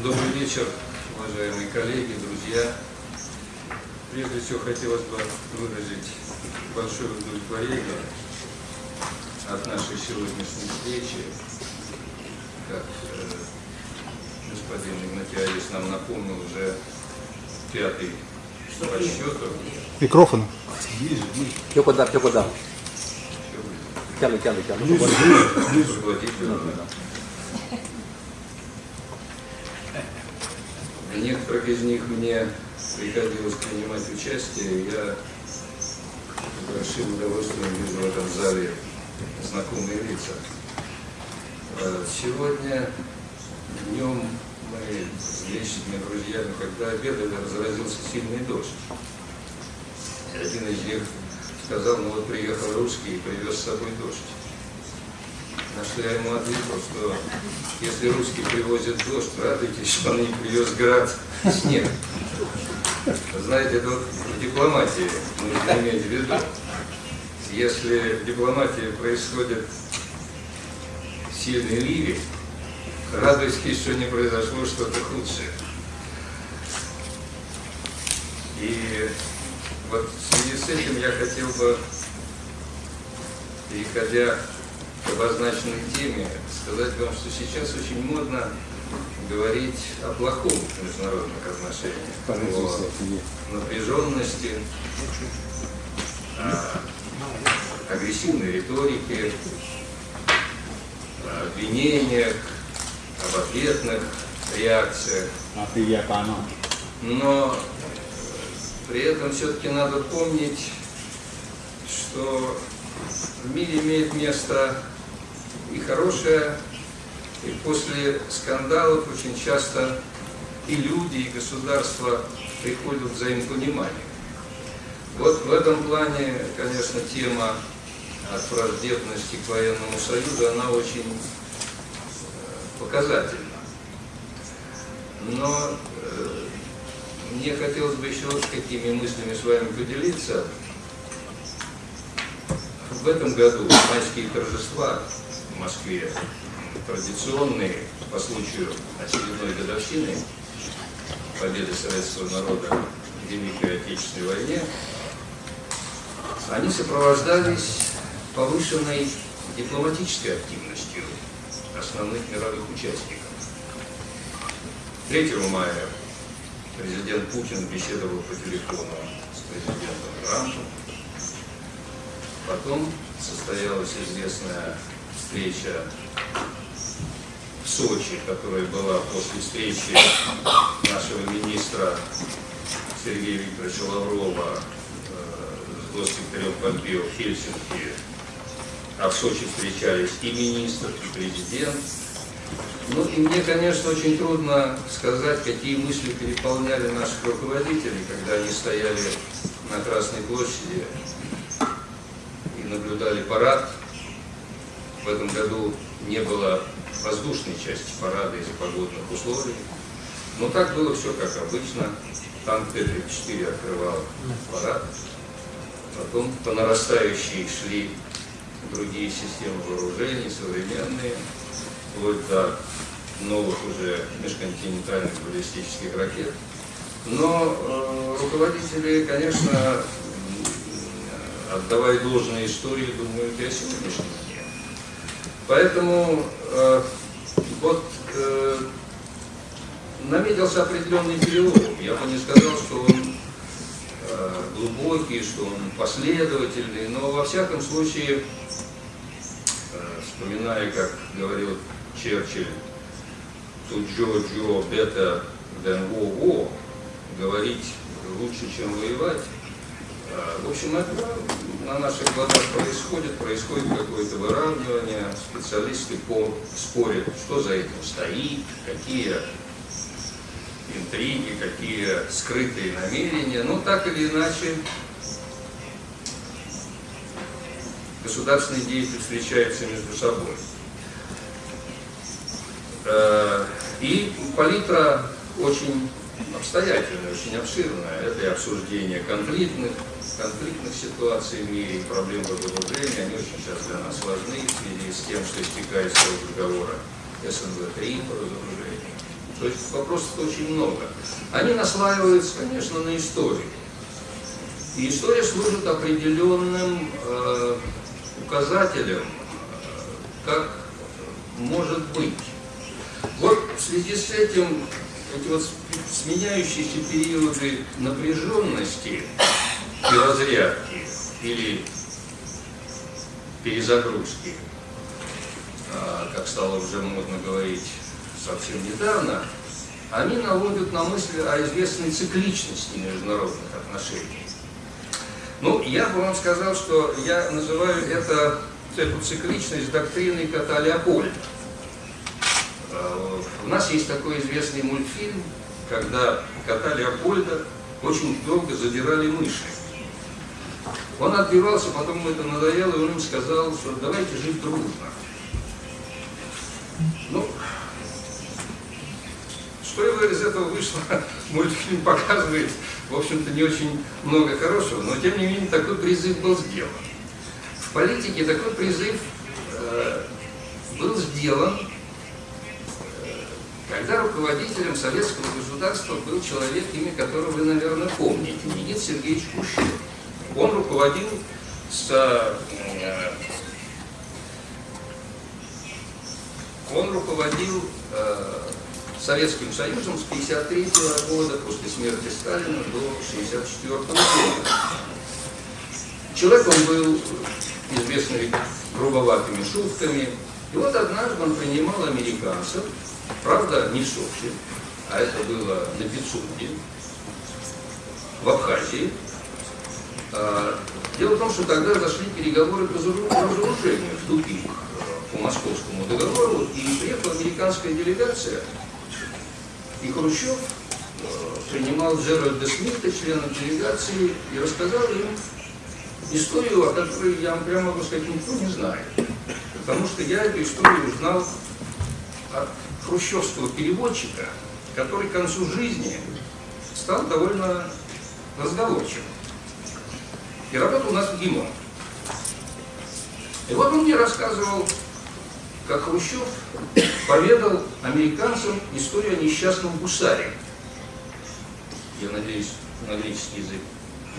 Добрый вечер, уважаемые коллеги, друзья. Прежде всего хотелось бы выразить большое удовлетворение от нашей сегодняшней встречи. Как э, господин Игнатьевич нам напомнил, уже пятый по счету. Микрофон. Più qua, più qua da. Chiaro, chiaro, В некоторых из них мне приходилось принимать участие, я с большим удовольствием вижу в этом зале знакомые лица. Э, Сегодня днем мы с вечными друзьями, когда обедали, разразился сильный дождь. Один из них сказал, ну вот приехал русский и привез с собой дождь. На что я ему ответил, что если русский привозит дождь, радуйтесь, что он не привез град снег. Знаете, это вот в дипломатии нужно иметь в виду. Если в дипломатии происходит сильный ливень, радуйтесь, что не произошло что-то худшее. И вот в связи с этим я хотел бы, переходя обозначенной теме, сказать вам, что сейчас очень модно говорить о плохом в международных отношениях, о напряженности, о агрессивной риторике, о обвинениях, об ответных реакциях. Но при этом все-таки надо помнить, что в мире имеет место и хорошее, и после скандалов очень часто и люди, и государства приходят к взаимопониманию. Вот в этом плане, конечно, тема от враждебности к военному союзу, она очень э, показательна. Но э, мне хотелось бы еще вот какими мыслями с вами поделиться. В этом году майские торжества в Москве, традиционные по случаю очередной годовщины победы советского народа в Великой Отечественной войне, они сопровождались повышенной дипломатической активностью основных мировых участников. 3 мая президент Путин беседовал по телефону с президентом Трампом. Потом состоялась известная встреча в Сочи, которая была после встречи нашего министра Сергея Викторовича Лаврова э, с госсекретарем Помпео в Хельсинки. А в Сочи встречались и министр, и президент. Ну и мне, конечно, очень трудно сказать, какие мысли переполняли наших руководителей, когда они стояли на Красной площади и наблюдали парад. В этом году не было воздушной части парада из-за погодных условий. Но так было все как обычно. Танк Т-34 открывал парад. Потом по нарастающей шли другие системы вооружений, современные, вплоть до новых уже межконтинентальных баллистических ракет. Но э, руководители, конечно, отдавая должное истории, думают и о сегодняшнем. Поэтому э, вот э, наметился определенный перелом. Я бы не сказал, что он э, глубокий, что он последовательный, но во всяком случае, э, вспоминая, как говорил Черчилль, better than war war, говорить лучше, чем воевать. В общем, это на наших глазах происходит, происходит какое-то выравнивание, специалисты по спорят, что за этим стоит, какие интриги, какие скрытые намерения, но так или иначе государственные деятели встречаются между собой. Э, И палитра очень обстоятельная, очень обширная. Это и обсуждение конфликтных, конфликтных ситуаций в мире, проблем разоружения. Они очень сейчас для нас важны в связи с тем, что истекает срок договора СНВ-3 по разоружению. То есть вопросов очень много. Они наслаиваются, конечно, на историю. И история служит определенным э, указателем, э, как может быть. Вот в связи с этим эти вот сменяющиеся периоды напряженности и или перезагрузки, а, как стало уже модно говорить совсем недавно, они наводят на мысли о известной цикличности международных отношений. Ну, я бы вам сказал, что я называю это, эту цикличность доктриной кота Леопольда. У нас есть такой известный мультфильм, когда кота Леопольда очень долго задирали мыши. Он отбивался, потом ему это надоело, и он им сказал, что давайте жить дружно. Ну, что из этого вышло, мультфильм показывает, в общем-то, не очень много хорошего, но тем не менее такой призыв был сделан. В политике такой призыв э, был сделан, э, когда руководителем советского государства был человек, имя которого вы, наверное, помните, Никит Сергеевич Хрущев. Он руководил с э, он руководил э, Советским Союзом с 1953 года, после смерти Сталина, до 1964 года. Человек он был известный грубоватыми шутками. И вот однажды он принимал американцев, правда, не в Сочи, а это было на Пицунде, в Абхазии. А, дело в том, что тогда зашли переговоры по разоружению в тупик по московскому договору, и приехала американская делегация, и Хрущев э, принимал Джеральда Смита, члена делегации, и рассказал им историю, о которой я вам прямо могу сказать, никто не знает. Потому что я эту историю узнал от хрущевского переводчика, который к концу жизни стал довольно разговорчивым. И работал у нас ГИМО. И вот он мне рассказывал как Хрущев поведал американцам историю о несчастном гусаре. Я надеюсь, на греческий язык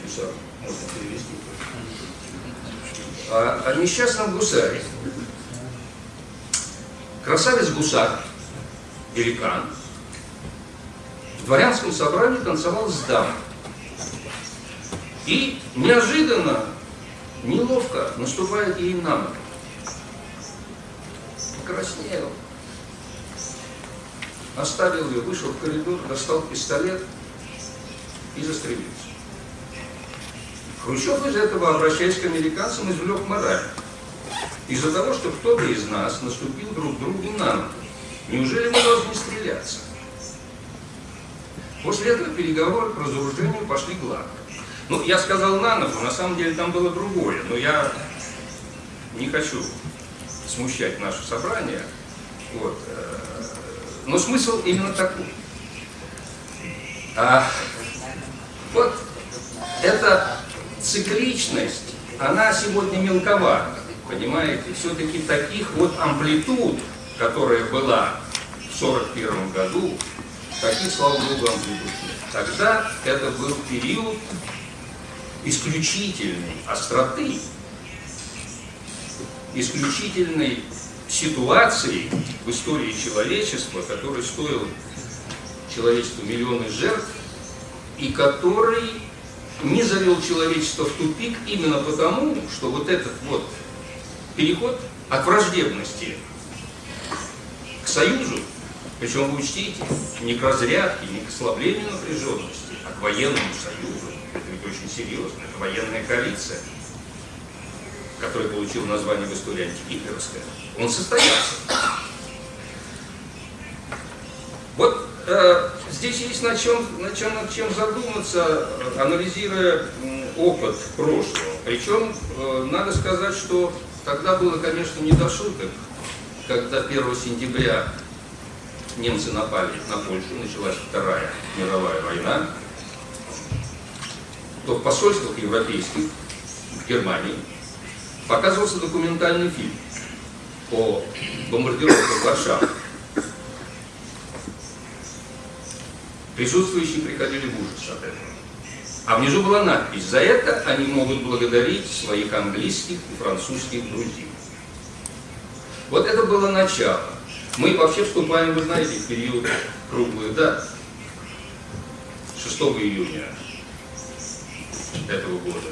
гусар можно перевести. О, о несчастном гусаре. Красавец-гусар, великан, в дворянском собрании танцевал с дамой. И неожиданно, неловко наступает ей на ногу покраснел. Оставил ее, вышел в коридор, достал пистолет и застрелился. Хрущев из этого, обращаясь к американцам, извлек мораль. Из-за того, что кто-то из нас наступил друг другу на ногу. Неужели мы должны стреляться? После этого переговоры по разоружению пошли гладко. Ну, я сказал на ногу, на самом деле там было другое, но я не хочу смущать наше собрание. Вот. Э, но смысл именно такой. А, вот эта цикличность, она сегодня мелковата, понимаете? Все-таки таких вот амплитуд, которая была в 1941 году, таких, слава богу, амплитуд нет. Тогда это был период исключительной остроты исключительной ситуации в истории человечества, который стоил человечеству миллионы жертв, и который не завел человечество в тупик именно потому, что вот этот вот переход от враждебности к союзу, причем вы учтите, не к разрядке, не к ослаблению напряженности, а к военному союзу, очень серьезно, это военная коалиция – который получил название в истории антигитлеровская, он состоялся. Вот э, здесь есть на чем, на чем, над чем задуматься, анализируя опыт прошлого. Причем э, надо сказать, что тогда было, конечно, не до шуток, когда 1 сентября немцы напали на Польшу, началась Вторая мировая война, то в посольствах европейских в Германии показывался документальный фильм по бомбардировкам Варшавы. Присутствующие приходили в ужас от этого. А внизу была надпись «За это они могут благодарить своих английских и французских друзей». Вот это было начало. Мы вообще вступаем, вы знаете, в период круглых дат. 6 июня этого года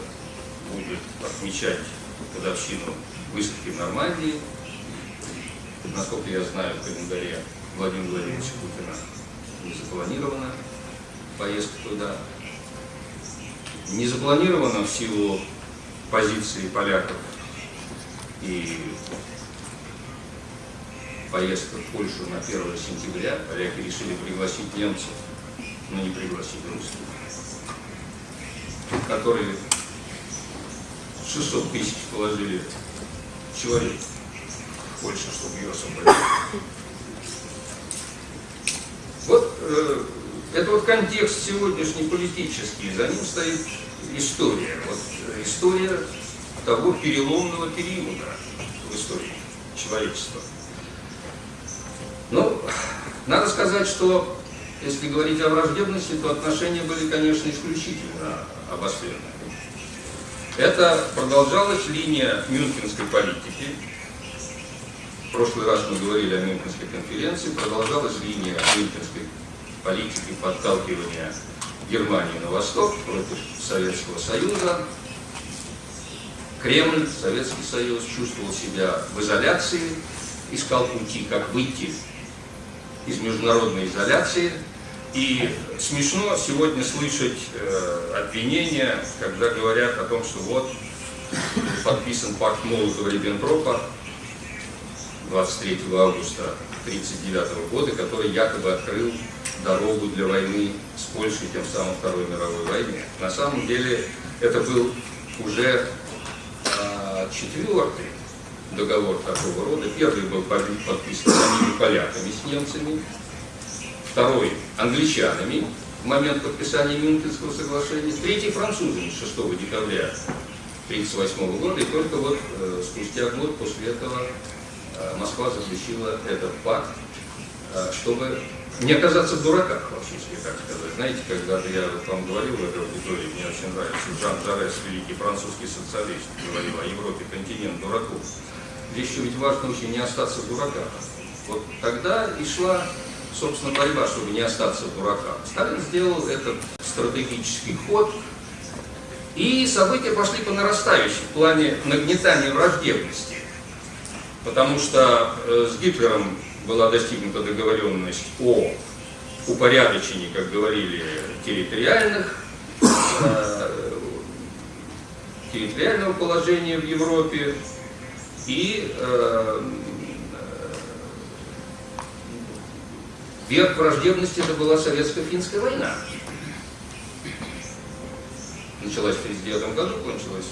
будет отмечать годовщину высадки в Нормандии. Насколько я знаю, в календаре Владимира Владимировича Путина не запланирована поездка туда. Не запланирована в силу позиции поляков и поездка в Польшу на 1 сентября. Поляки решили пригласить немцев, но не пригласить русских, которые 600 тысяч положили человек в Польшу, чтобы ее освободить. Вот э, это вот контекст сегодняшний политический, за ним стоит история. Вот э, история того переломного периода в истории человечества. Ну, надо сказать, что если говорить о враждебности, то отношения были, конечно, исключительно обостренные. Это продолжалась линия мюнхенской политики. В прошлый раз мы говорили о Мюнхенской конференции. Продолжалась линия мюнхенской политики подталкивания Германии на восток против Советского Союза. Кремль, Советский Союз чувствовал себя в изоляции, искал пути, как выйти из международной изоляции. И смешно сегодня слышать э, обвинения, когда говорят о том, что вот подписан пакт Молотова-Риббентропа 23 августа 1939 года, который якобы открыл дорогу для войны с Польшей, тем самым Второй мировой войне. На самом деле это был уже э, четвертый договор такого рода. Первый был подписан самими поляками с немцами, второй англичанами в момент подписания Мюнхенского соглашения, третий французами 6 декабря 1938 года, и только вот э, спустя год после этого э, Москва заключила этот пакт, э, чтобы не оказаться в дураках, вообще, если так сказать. Знаете, когда я вам говорил в этой аудитории, мне очень нравится, Жан Жарес, великий французский социалист, говорил о Европе, континент дураков. Здесь еще ведь важно очень не остаться в дураках. Вот тогда и шла, собственно, борьба, чтобы не остаться в дураках. Сталин сделал этот стратегический ход, и события пошли по нарастающей в плане нагнетания враждебности. Потому что э, с Гитлером была достигнута договоренность о упорядочении, как говорили, территориальных, э, территориального положения в Европе, и э, верх враждебности это была советско-финская война. Началась в 1939 году, кончилась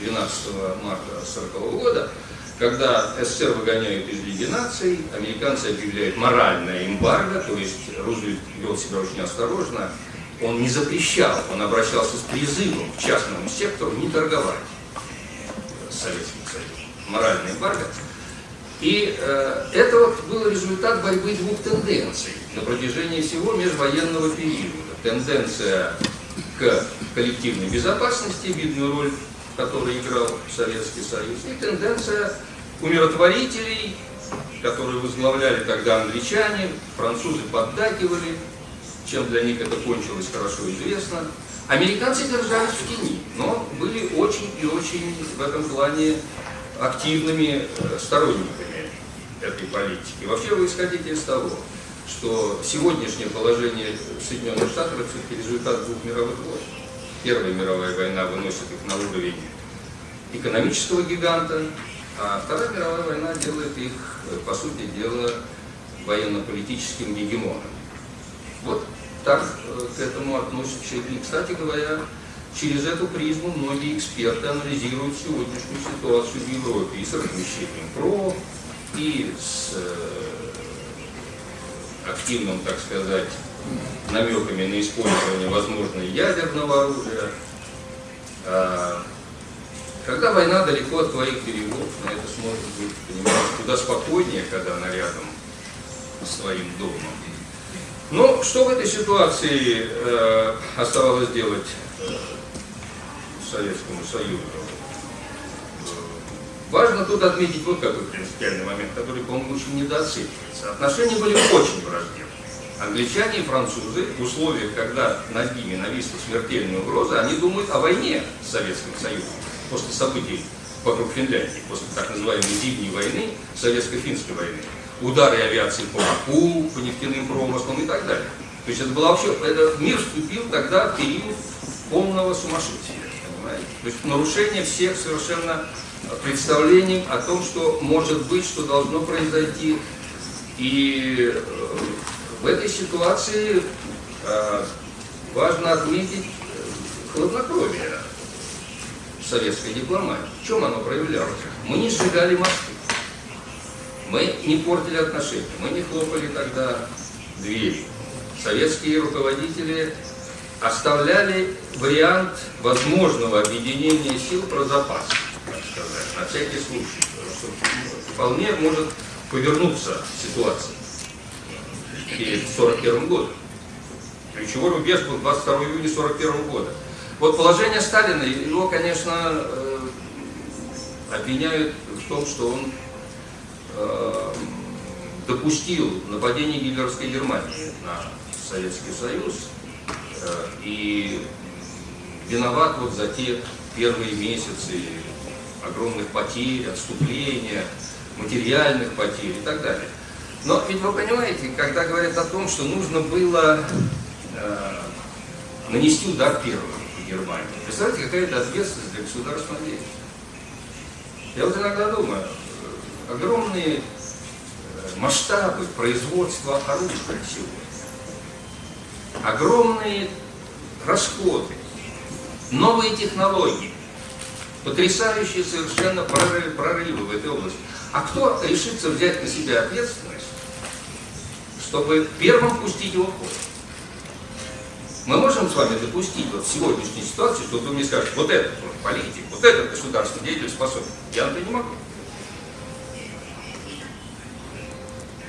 12 марта 1940 года, когда СССР выгоняют из Лиги наций, американцы объявляют моральное эмбарго, то есть Рузвельт вел себя очень осторожно, он не запрещал, он обращался с призывом к частному сектору не торговать с Советским Союзом моральный эмбарго. И э, это вот был результат борьбы двух тенденций на протяжении всего межвоенного периода. Тенденция к коллективной безопасности, видную роль которой играл Советский Союз, и тенденция умиротворителей, которые возглавляли тогда англичане, французы поддакивали, чем для них это кончилось хорошо известно. Американцы держались в тени, но были очень и очень в этом плане активными э, сторонниками этой политики. Вообще вы исходите из того, что сегодняшнее положение Соединенных Штатов это все-таки результат двух мировых войн. Первая мировая война выносит их на уровень экономического гиганта, а Вторая мировая война делает их, по сути дела, военно-политическим гегемоном. Вот так э, к этому относятся. И, кстати говоря, Через эту призму многие эксперты анализируют сегодняшнюю ситуацию в Европе и с размещением ПРО, и с э, активным, так сказать, намеками на использование, возможно, ядерного оружия. А, когда война далеко от твоих берегов, на это сможет быть, понимаешь, куда спокойнее, когда она рядом с твоим домом. Ну, что в этой ситуации э, оставалось делать Советскому Союзу? Важно тут отметить вот какой принципиальный момент, который, по-моему, очень недооценивается. Отношения были очень враждебные. Англичане и французы в условиях, когда над ними нависла смертельная угроза, они думают о войне с Советским Союзом после событий вокруг Финляндии, после так называемой зимней войны, советско-финской войны. Удары авиации по Баку, по нефтяным промыслам и так далее. То есть это было вообще, это мир вступил тогда в период полного сумасшествия, понимаете? То есть нарушение всех совершенно представлений о том, что может быть, что должно произойти. И э, в этой ситуации э, важно отметить э, хладнокровие советской дипломатии. В чем оно проявлялось? Мы не сжигали мосты, мы не портили отношения, мы не хлопали тогда двери. Советские руководители оставляли вариант возможного объединения сил про запас, сказать, на всякий случай, потому что вполне может повернуться ситуация перед 41 годом. Ключевой рубеж был 22 июня 41 года. Вот положение Сталина, его, конечно, э, обвиняют в том, что он э, допустил нападение гитлеровской Германии на Советский Союз э, и виноват вот за те первые месяцы огромных потерь, отступления, материальных потерь и так далее. Но ведь вы понимаете, когда говорят о том, что нужно было э, нанести удар первым по Германии, представляете, какая это ответственность для государственного деятеля. Я вот иногда думаю, огромные э, масштабы производства оружия сегодня, огромные расходы, новые технологии, потрясающие совершенно прорывы, прорывы в этой области. А кто решится взять на себя ответственность, чтобы первым пустить его в ход? Мы можем с вами допустить вот в сегодняшней ситуации, что вы мне скажете, вот этот вот политик, вот этот государственный деятель способен. Я это не могу.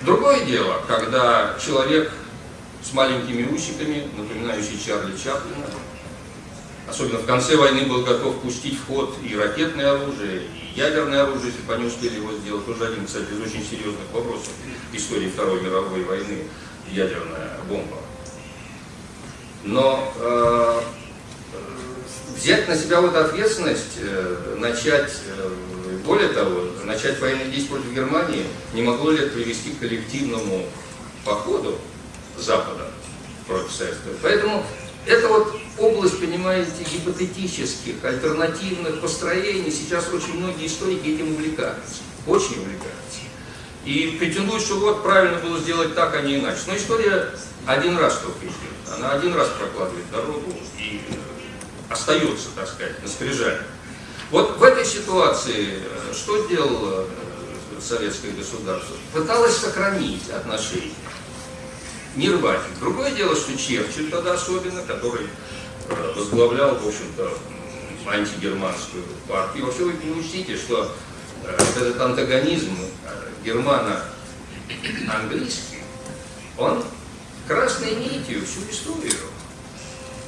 Другое дело, когда человек с маленькими усиками, напоминающий Чарли Чаплина, особенно в конце войны был готов пустить в ход и ракетное оружие, и ядерное оружие, если бы они успели его сделать. Тоже один, кстати, из очень серьезных вопросов истории Второй мировой войны, ядерная бомба. Но э, взять на себя вот ответственность, э, начать, э, более того, начать военные действия против Германии, не могло ли это привести к коллективному походу Запада против Советского Поэтому это вот область, понимаете, гипотетических, альтернативных построений. Сейчас очень многие историки этим увлекаются, очень увлекаются. И претендуют, что вот правильно было сделать так, а не иначе. Но история один раз только идет. Она один раз прокладывает дорогу и остается, так сказать, на скрижале. Вот в этой ситуации э, что делало э, советское государство? Пыталось сохранить отношения, не рвать их. Другое дело, что Черчилль тогда особенно, который э, возглавлял, в общем-то, антигерманскую партию. Вообще вы не учтите, что этот антагонизм германо-английский, он красной нитью всю историю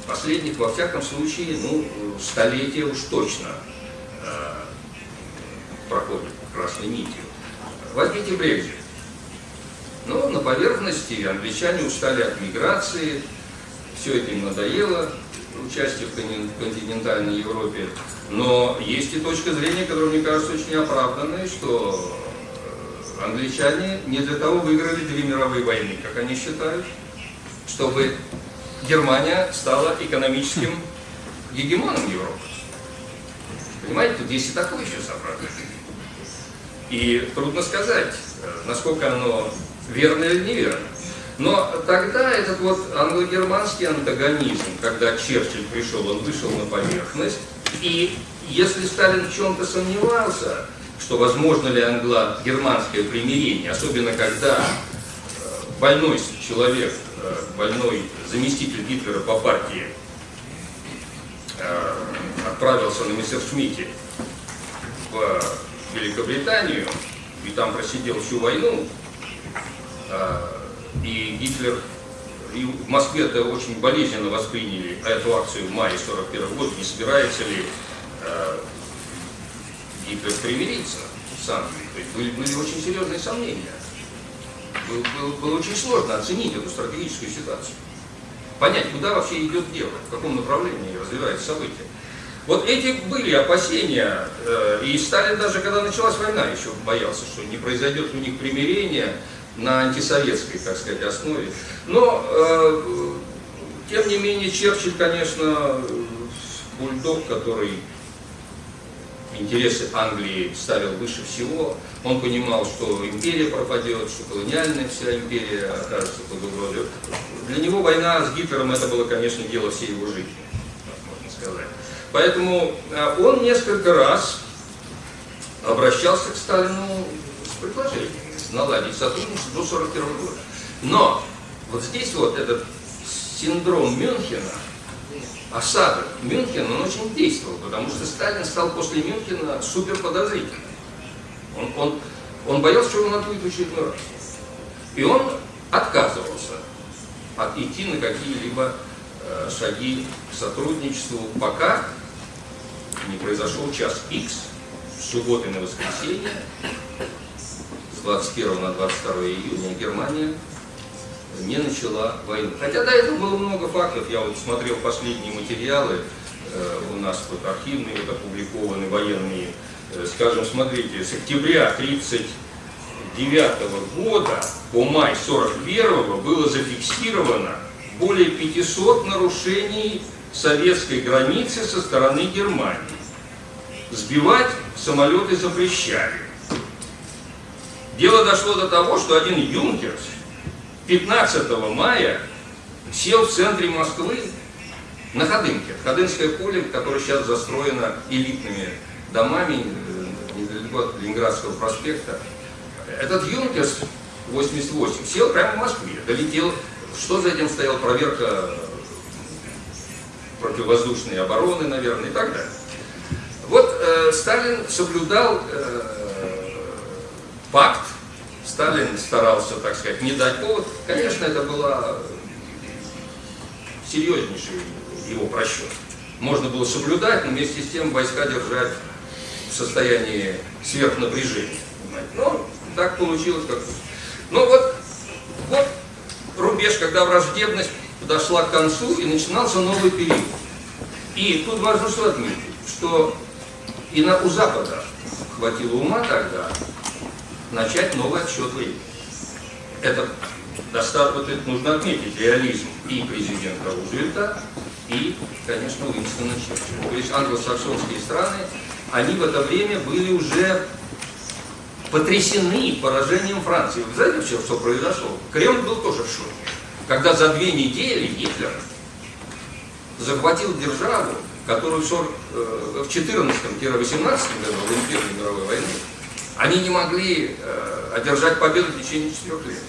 последних, во всяком случае, ну, столетия уж точно э, проходит красной нитью. Возьмите Брекзит. Ну, на поверхности англичане устали от миграции, все это им надоело, участие в континентальной Европе. Но есть и точка зрения, которая, мне кажется, очень оправданной, что э, англичане не для того выиграли две мировые войны, как они считают, чтобы Германия стала экономическим гегемоном Европы. Понимаете, тут есть и такое еще собрание. И трудно сказать, э, насколько оно верно или неверно. Но тогда этот вот англо-германский антагонизм, когда Черчилль пришел, он вышел на поверхность, и если Сталин в чем-то сомневался, что возможно ли англо-германское примирение, особенно когда э, больной человек Э, больной заместитель Гитлера по партии э, отправился на Мессершмитте в Великобританию и там просидел всю войну, и Гитлер и в Москве это очень болезненно восприняли эту акцию в мае 41 года, не собирается ли э, Гитлер примириться с Англией. Были, были очень серьезные сомнения. Было, было, было очень сложно оценить эту стратегическую ситуацию. Понять, куда вообще идет дело, в каком направлении развиваются события. Вот эти были опасения, э, и Сталин даже, когда началась война, еще боялся, что не произойдет у них примирение на антисоветской, так сказать, основе. Но, э, тем не менее, Черчилль, конечно, бульдог, который интересы Англии ставил выше всего. Он понимал, что империя пропадет, что колониальная вся империя окажется под угрозой. Для него война с Гитлером это было, конечно, дело всей его жизни, можно сказать. Поэтому э, он несколько раз обращался к Сталину с предложением наладить сотрудничество до 1941 года. Но вот здесь вот этот синдром Мюнхена, осадок Мюнхена, он очень действовал, потому что Сталин стал после Мюнхена супер подозрительным. Он, он, он боялся, что он отбудет в очередной раз. И он отказывался от идти на какие-либо э, шаги к сотрудничеству, пока не произошел час X, субботы на воскресенье, с 21 на 22 июня Германия не начала войну. Хотя до этого было много фактов, я вот смотрел последние материалы, э, у нас вот архивные, вот опубликованы военные, э, скажем, смотрите, с октября 1939 года по май 41 было зафиксировано более 500 нарушений советской границы со стороны Германии. Сбивать самолеты запрещали. Дело дошло до того, что один юнкерс 15 мая сел в центре Москвы на Ходынке. Ходынское поле, которое сейчас застроено элитными домами э, недалеко от Ленинградского проспекта. Этот Юнкерс 88 сел прямо в Москве, долетел. Что за этим стояла проверка противовоздушной обороны, наверное, и так далее. Вот э, Сталин соблюдал э, пакт Сталин старался, так сказать, не дать повод. Конечно, это была серьезнейший его просчет. Можно было соблюдать, но вместе с тем войска держать в состоянии сверхнапряжения. Но так получилось, как Ну вот, вот рубеж, когда враждебность подошла к концу и начинался новый период. И тут важно что отметить, что и на, у Запада хватило ума тогда начать новый отсчет времени. Это достаточно, нужно отметить, реализм и президента Рузвельта, и, конечно, Уинстона Черчилля. То есть англосаксонские страны, они в это время были уже потрясены поражением Франции. Вы знаете, что, что произошло? Кремль был тоже в шоке. Когда за две недели Гитлер захватил державу, которую в 14-18 э, году, в Первой мировой войны, они не могли э, одержать победу в течение четырех лет.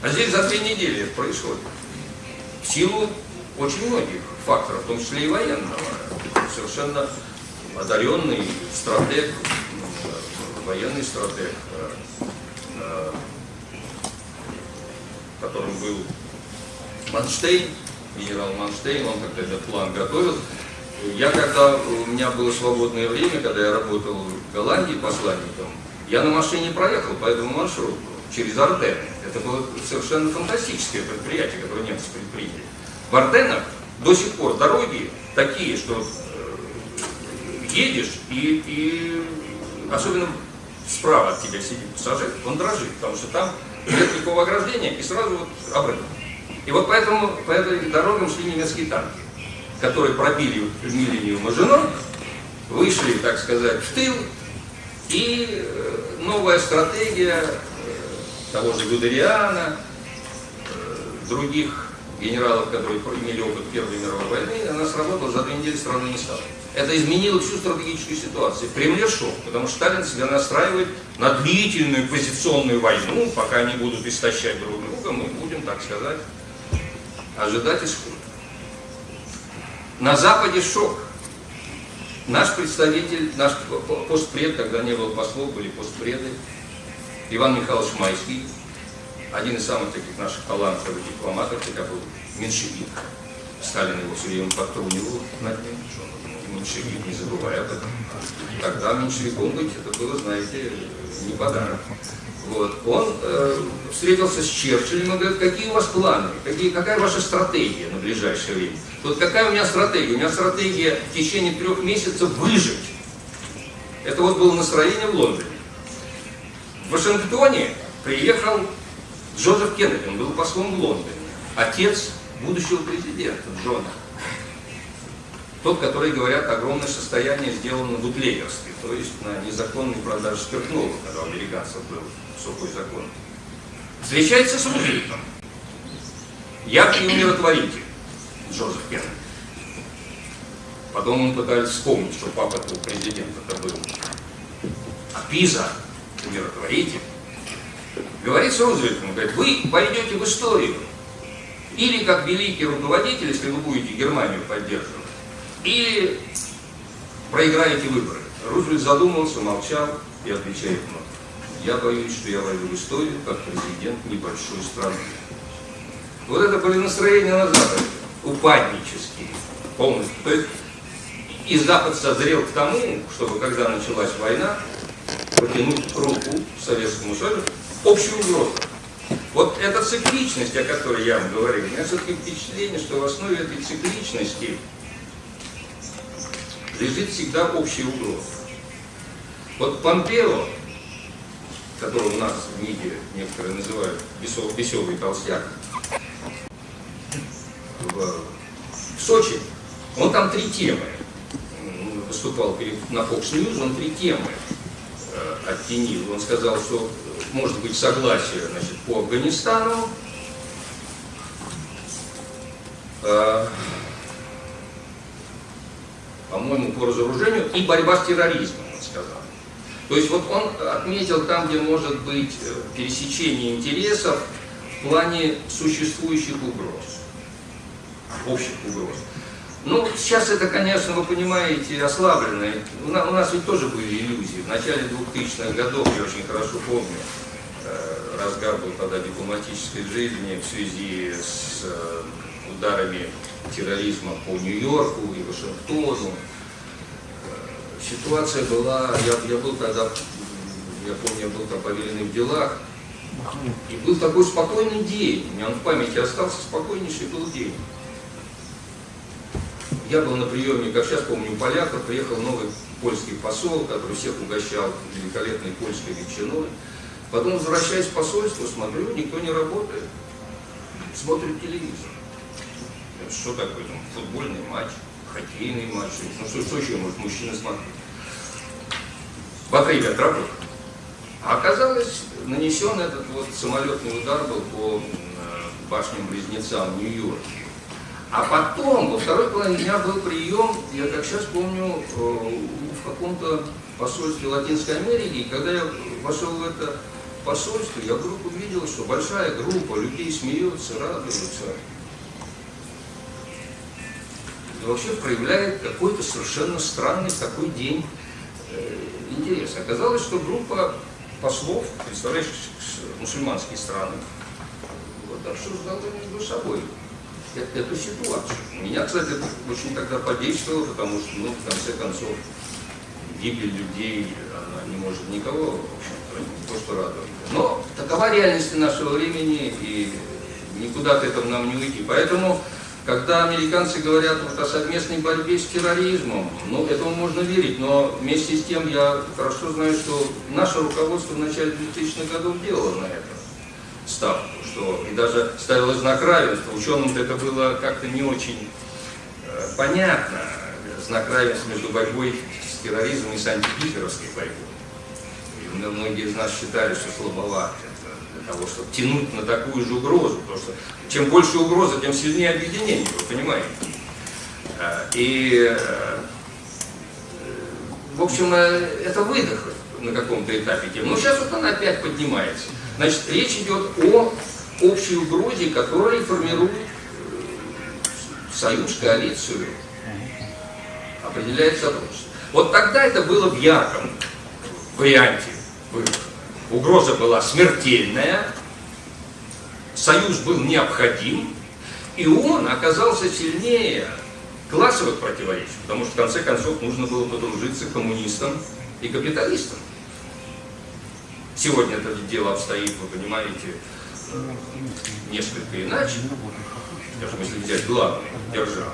А здесь за две недели это происходит. В силу очень многих факторов, в том числе и военного. Совершенно одаренный стратег, военный стратег, э, э, которым был Манштейн, генерал Манштейн, он как-то этот план готовил. Я когда, у меня было свободное время, когда я работал в Голландии посланником, я на машине проехал по этому маршруту через Арденны. Это было совершенно фантастическое предприятие, которое немцы предприняли. В Арденнах до сих пор дороги такие, что э, едешь и, и особенно справа от тебя сидит пассажир, он дрожит, потому что там нет никакого ограждения и сразу вот обрыв. И вот поэтому по этой дорогам шли немецкие танки которые пробили линию Мажино, вышли, так сказать, в тыл, и э, новая стратегия э, того же Гудериана, э, других генералов, которые имели опыт Первой мировой войны, она сработала, за две недели страны не стало. Это изменило всю стратегическую ситуацию. В Кремле шок, потому что Сталин себя настраивает на длительную позиционную войну, пока они будут истощать друг друга, мы будем, так сказать, ожидать исхода. На Западе шок. Наш представитель, наш постпред, когда не было послов, были постпреды, Иван Михайлович Майский, один из самых таких наших талантливых дипломатов, тогда был меньшевик. Сталин его все время подтрунивал над ним, что он меньшевик, не забывай об этом. Тогда меньшевиком быть, это было, знаете, не подарок. Вот. Он э, встретился с Черчиллем и говорит, какие у вас планы, какие, какая ваша стратегия на ближайшее время? Вот какая у меня стратегия? У меня стратегия в течение трех месяцев выжить. Это вот было настроение в Лондоне. В Вашингтоне приехал Джозеф Кеннеди, он был послом в Лондоне, отец будущего президента Джона. Тот, который, говорят, огромное состояние сделано в бутлегерстве, то есть на незаконной продаже спиртного, когда у американцев был сухой закон. Встречается с Рузвельтом. Яркий умиротворитель Джозеф Кеннеди. Потом он пытались вспомнить, что папа этого президента-то был. А Пиза, умиротворитель, говорит с Рузвельтом, говорит, вы пойдете в историю. Или как великий руководитель, если вы будете Германию поддерживать, или проиграете выборы. Рузвельт задумался, молчал и отвечает ему, я боюсь, что я войду в историю как президент небольшой страны. Вот это были настроения на Западе, упаднические, полностью. То есть и Запад созрел к тому, чтобы, когда началась война, протянуть руку Советскому Союзу общую угрозу. Вот эта цикличность, о которой я вам говорил, у меня все-таки впечатление, что в основе этой цикличности лежит всегда общая угроза. Вот Помпео, которого у нас в МИДе некоторые называют весел, веселый толстяк, в, в Сочи, он там три темы выступал перед, на Fox News, он три темы э, оттенил. Он сказал, что может быть согласие значит, по Афганистану, э, по-моему, по разоружению и борьба с терроризмом, он. То есть вот он отметил там, где может быть э, пересечение интересов в плане существующих угроз, общих угроз. Ну, сейчас это, конечно, вы понимаете, нас, у нас ведь тоже были иллюзии. В начале 2000-х годов, я очень хорошо помню, э, разгар был тогда дипломатической жизни в связи с э, ударами терроризма по Нью-Йорку и Вашингтону. Ситуация была, я, я был тогда, я помню, я был там повеленный в делах, и был такой спокойный день, у меня он в памяти остался, спокойнейший был день. Я был на приеме, как сейчас помню, у поляков, приехал новый польский посол, который всех угощал великолепной польской ветчиной. Потом, возвращаясь в посольство, смотрю, никто не работает. Смотрит телевизор. Что такое там, футбольный матч, хоккейный матч. Ну что, что еще может мужчина смотреть? Батарея отработала. А оказалось, нанесен этот вот самолетный удар был по башням-близнецам Нью-Йорке. А потом, во второй половине дня был прием, я как сейчас помню, э, в каком-то посольстве Латинской Америки, и когда я вошел в это посольство, я вдруг увидел, что большая группа людей смеется, радуется. И вообще проявляет какой-то совершенно странный такой день э, интерес. Оказалось, что группа послов, представляющих мусульманские страны, вот обсуждала между собой эту ситуацию. Меня, кстати, очень тогда подействовало, потому что, ну, в конце концов, гибель людей, она не может никого, в общем-то, не то что радовать. Но такова реальность нашего времени, и никуда от этого нам не уйти. Поэтому, когда американцы говорят вот о совместной борьбе с терроризмом, ну, этому можно верить, но вместе с тем я хорошо знаю, что наше руководство в начале 2000-х годов делало на это ставку, что и даже ставило знак равенства. Ученым это было как-то не очень э, понятно, знак равенства между борьбой с терроризмом и с антигитлеровской борьбой. И многие из нас считали, что слабовато того, чтобы тянуть на такую же угрозу, потому что чем больше угроза, тем сильнее объединение, вы понимаете. Э, и, э, в общем, это выдох на каком-то этапе тем. Но сейчас вот она опять поднимается. Значит, речь идет о общей угрозе, которая формирует э, союз, коалицию, определяет сотрудничество. Вот тогда это было в ярком варианте. Угроза была смертельная, союз был необходим, и он оказался сильнее классовых противоречий, потому что в конце концов нужно было подружиться коммунистам и капиталистам. Сегодня это дело обстоит, вы понимаете, несколько иначе, скажем, если взять главную державу.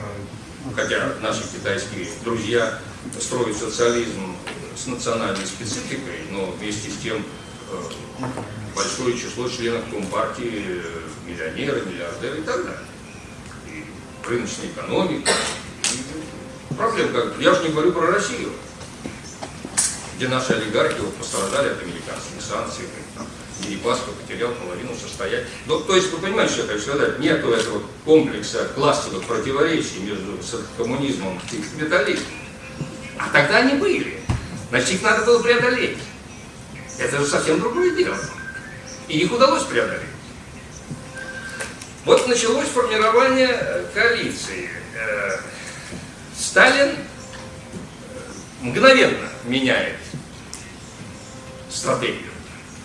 Хотя наши китайские друзья строят социализм с национальной спецификой, но вместе с тем большое число членов Компартии, э, миллионеры, миллиардеры и так далее. И рыночная экономика. И проблем как Я же не говорю про Россию, где наши олигархи вот, пострадали от американских санкций, Дерипаска потерял половину состояния. Ну, то есть, вы понимаете, что я хочу сказать, нету этого комплекса классовых противоречий между коммунизмом и капитализмом. А тогда они были. Значит, их надо было преодолеть. Это же совсем другое дело. И их удалось преодолеть. Вот началось формирование э, коалиции. Э, Сталин э, мгновенно меняет стратегию.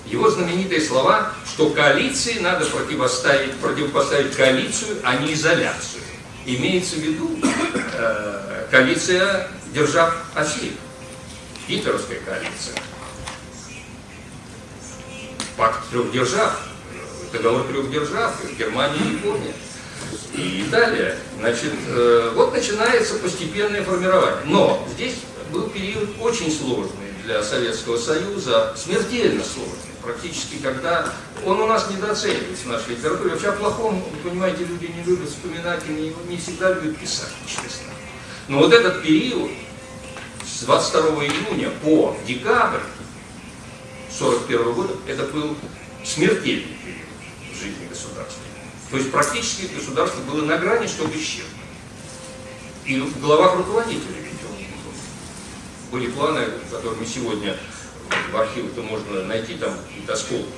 Его знаменитые слова, что коалиции надо противоставить, противопоставить коалицию, а не изоляцию. Имеется в виду э, коалиция держав оси, гитлеровская коалиция. Пакт трех держав, договор трех держав, Германия и Япония и Италия. Значит, э, вот начинается постепенное формирование. Но здесь был период очень сложный для Советского Союза, смертельно сложный практически, когда он у нас недооценивается в нашей литературе. Вообще о плохом, вы понимаете, люди не любят вспоминать и не, не всегда любят писать, честно. Но вот этот период с 22 июня по декабрь 1941 года, это был смертельный период в жизни государства. То есть практически государство было на грани, чтобы исчезнуть. И в головах руководителей были планы, которые мы сегодня в архивах-то можно найти там какие-то осколки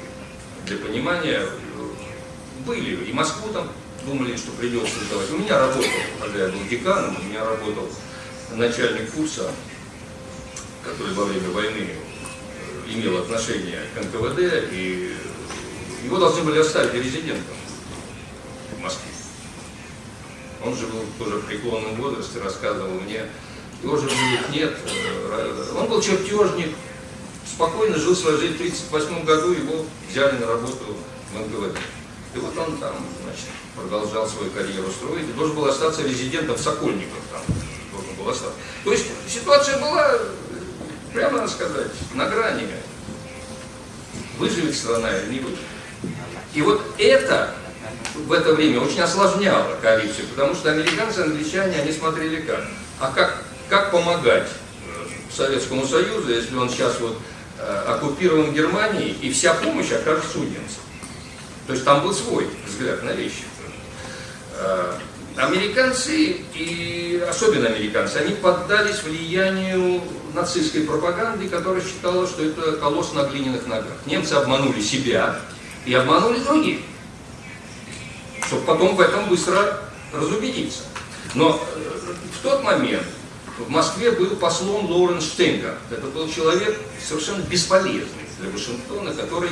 для понимания. Были, и Москву там думали, что придется сдавать. У меня работал, когда я был деканом, у меня работал начальник курса, который во время войны имел отношение к НКВД, и его должны были оставить резидентом в Москве. Он же был тоже в преклонном возрасте, рассказывал мне, его же нет, э, он был чертежник, спокойно жил свою жизнь. В 1938 году его взяли на работу в НКВД. И вот он там, значит, продолжал свою карьеру строить должен был остаться резидентом в Сокольниках там. Должен был остаться. То есть ситуация была, прямо сказать, на грани. Выживет страна или не выживет. И вот это в это время очень осложняло коалицию, потому что американцы, англичане, они смотрели как. А как, как помогать э, Советскому Союзу, если он сейчас вот Э, оккупирован Германией, и вся помощь окажется у немцев. То есть там был свой взгляд на вещи. Американцы, и особенно американцы, они поддались влиянию нацистской пропаганды, которая считала, что это колосс на глиняных ногах. Немцы обманули себя и обманули других, чтобы потом в этом быстро разубедиться. Но э, в тот момент в Москве был послом Лоуренс Штейнгер. Это был человек совершенно бесполезный для Вашингтона, который